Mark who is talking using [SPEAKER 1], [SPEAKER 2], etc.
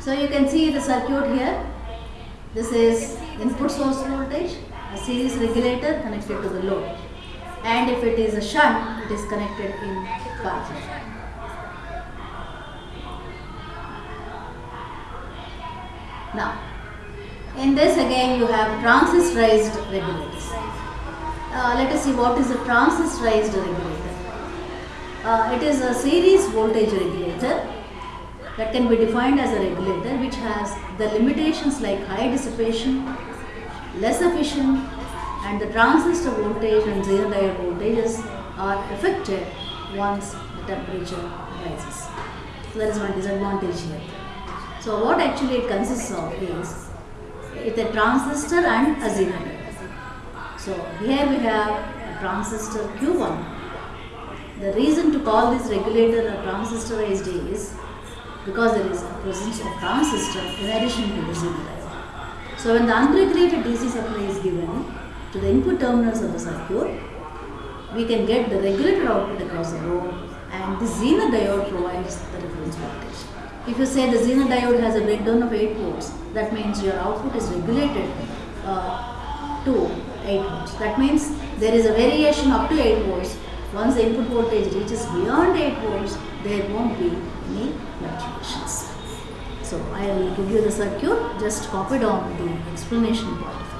[SPEAKER 1] So you can see the circuit here. This is input source voltage, a series regulator connected to the load. And if it is a shunt, it is connected in parallel. Now, in this again you have transistorized regulators. Uh, let us see what is a transistorized regulator. Uh, it is a series voltage regulator that can be defined as a regulator which has the limitations like high dissipation, less efficient and the transistor voltage and Zener diode voltages are affected once the temperature rises. So one disadvantage here. So what actually it consists of is it's a transistor and a Zener diode. So here we have a transistor Q1. The reason to call this regulator a transistorized is because there is a presence of transistor in addition to the diode. So when the unregulated DC supply is given to the input terminals of the circuit, we can get the regulated output across the load and the Zener diode provides the reference voltage. If you say the Zener diode has a breakdown of 8 volts, that means your output is regulated uh, to 8 volts. That means there is a variation up to 8 volts. Once the input voltage reaches beyond 8 volts, there won't be any fluctuations. So I will give you the circuit, just copy down the explanation part.